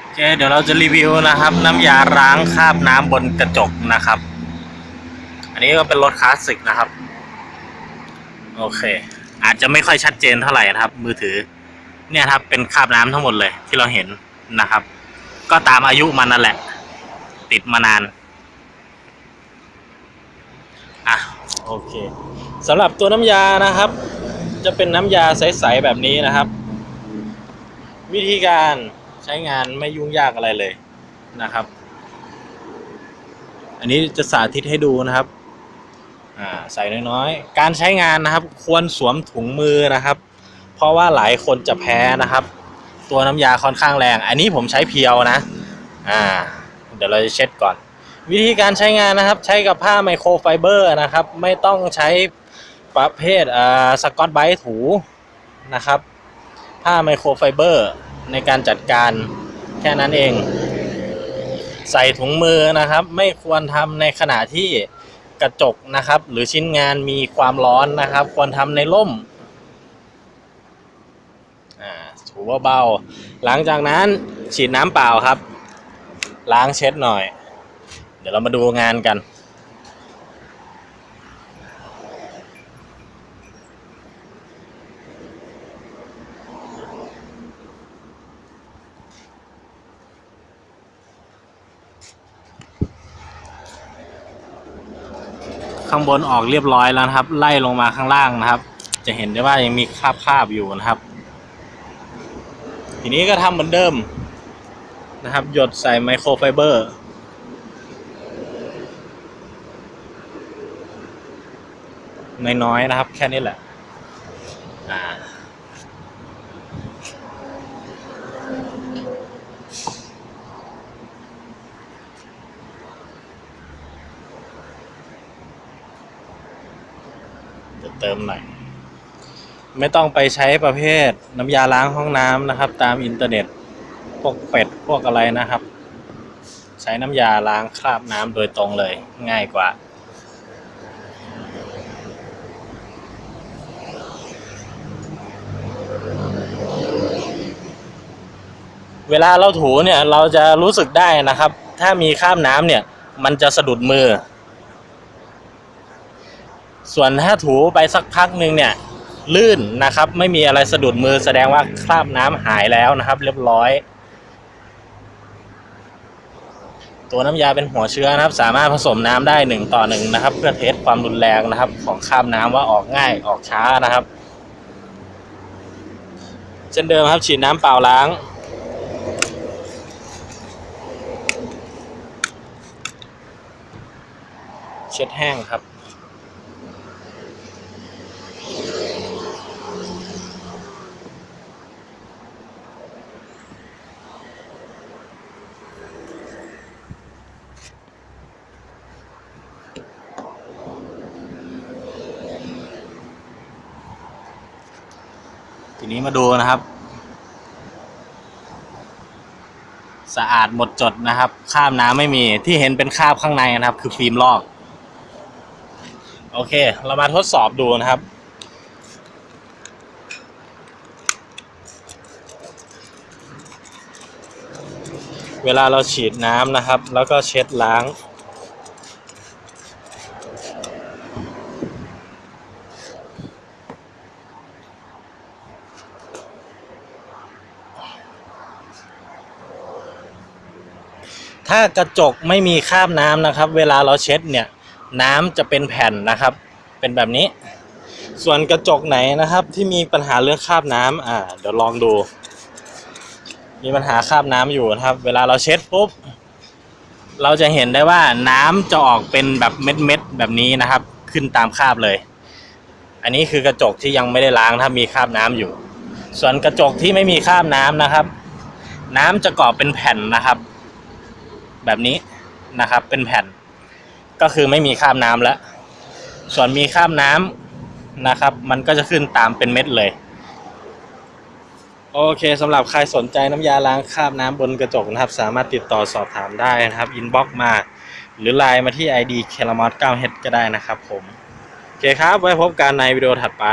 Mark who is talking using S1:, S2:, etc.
S1: โอเคเดี๋ยวเราจะรีวิวนะครับ น้ำยาล้างคราบน้ำบนกระจกนะครับ อันนี้ก็เป็นรถคลาสสิกนะครับ โอเค อาจจะไม่ค่อยชัดเจนเท่าไหร่นะครับ มือถือ เนี่ยครับเป็นคราบน้ำทั้งหมดเลยที่เราเห็นนะครับ ก็ตามอายุมันนั่นแหละ ติดมานานอะโอเคสำหรับตัวน้ำยานะครับ จะเป็นน้ำยาใส ๆ แบบนี้นะครับ วิธีการ ใช้งานไม่ยุ่งยากอะไรเลยนะครับ อันนี้จะสาธิตให้ดูนะครับอ่าใส่น้อยๆ การใช้งานนะครับ ควรสวมถุงมือนะครับ เพราะว่าหลายคนจะแพ้นะครับ ตัวน้ำยาค่อนข้างแรง อันนี้ผมใช้เพียวนะอ่าเดี๋ยวเราจะเช็ดก่อน วิธีการใช้งานนะครับ ใช้กับผ้าไมโครไฟเบอร์นะครับ ไม่ต้องใช้ประเภทอ่าสกอตไบรท์ถูนะครับ ผ้าไมโครไฟเบอร์ ในการจัดการแค่นั้นเอง ใส่ถุงมือนะครับ ไม่ควรทำในขณะที่กระจกนะครับ หรือชิ้นงานมีความร้อนนะครับ ควรทำในร่มถูเบาๆหลังจากนั้นฉีดน้ำเปล่าครับ ล้างเช็ดหน่อย เดี๋ยวเรามาดูงานกัน ข้างบนออกเรียบร้อยแล้วนะครับ ไล่ลงมาข้างล่างนะครับ จะเห็นได้ว่ายังมีคราบคาบอยู่นะครับ ทีนี้ก็ทำเหมือนเดิมนะครับ หยดใส่ไมโครไฟเบอร์น้อยๆนะครับ แค่นี้แหละ อ่า จะเติมหน่อย ไม่ต้องไปใช้ประเภทน้ำยาล้างห้องน้ำนะครับ ตามอินเทอร์เน็ตพวกเป็ดพวกอะไรนะครับ ใช้น้ำยาล้างคราบน้ำโดยตรงเลยง่ายกว่าเวลาเราถูเนี่ยเราจะรู้สึกได้นะครับ ถ้ามีคราบน้ำเนี่ย มันจะสะดุดมือ ส่วนถ้าถูไปสักพักหนึ่งเนี่ยลื่นนะครับ ไม่มีอะไรสะดุดมือแสดงว่าคราบน้ำหายแล้วนะครับ เรียบร้อย ตัวน้ำยาเป็นหัวเชื้อนะครับ สามารถผสมน้ำได้หนึ่งต่อหนึ่งนะครับ เพื่อเทสความรุนแรงนะครับ ของคราบน้ำว่าออกง่ายออกช้านะครับเช่นเดิมครับฉีดน้ำเปล่าล้างเช็ดแห้งครับ ทีนี้มาดูนะครับ สะอาดหมดจดนะครับคราบน้ำไม่มีที่เห็นเป็นคราบข้างในนะครับ คือฟิล์มลอก โอเค เรามาทดสอบดูนะครับเวลาเราฉีดน้ำนะครับ แล้วก็เช็ดล้าง ถ้ากระจกไม่มีคราบน้ำนะครับ เวลาเราเช็ดเนี่ยน้ำจะเป็นแผ่นนะครับ เป็นแบบนี้ ส่วนกระจกไหนนะครับ ที่มีปัญหาเรื่องคราบน้ำอ่าเดี๋ยวลองดู มีปัญหาคราบน้ำอยู่นะครับ เวลาเราเช็ดปุ๊บเราจะเห็นได้ว่าน้ำจะออกเป็นแบบเม็ดๆแบบนี้นะครับ ขึ้นตามคราบเลย อันนี้คือกระจกที่ยังไม่ได้ล้างถ้ามีคราบน้ำอยู่ ส่วนกระจกที่ไม่มีคราบน้ำนะครับ น้ำจะเกาะเป็นแผ่นนะครับ แบบนี้นะครับ เป็นแผ่น ก็คือไม่มีคราบน้ำแล้ว ส่วนมีคราบน้ำนะครับ มันก็จะขึ้นตามเป็นเม็ดเลย โอเคสำหรับใครสนใจน้ำยาล้างคราบน้ำบนกระจกนะครับ สามารถติดต่อสอบถามได้นะครับ inbox มา หรือไลน์มาที่ ID k e l a m o t 9 h ก็ได้นะครับผม โอเคครับ ไว้พบกันในวิดีโอถัดไป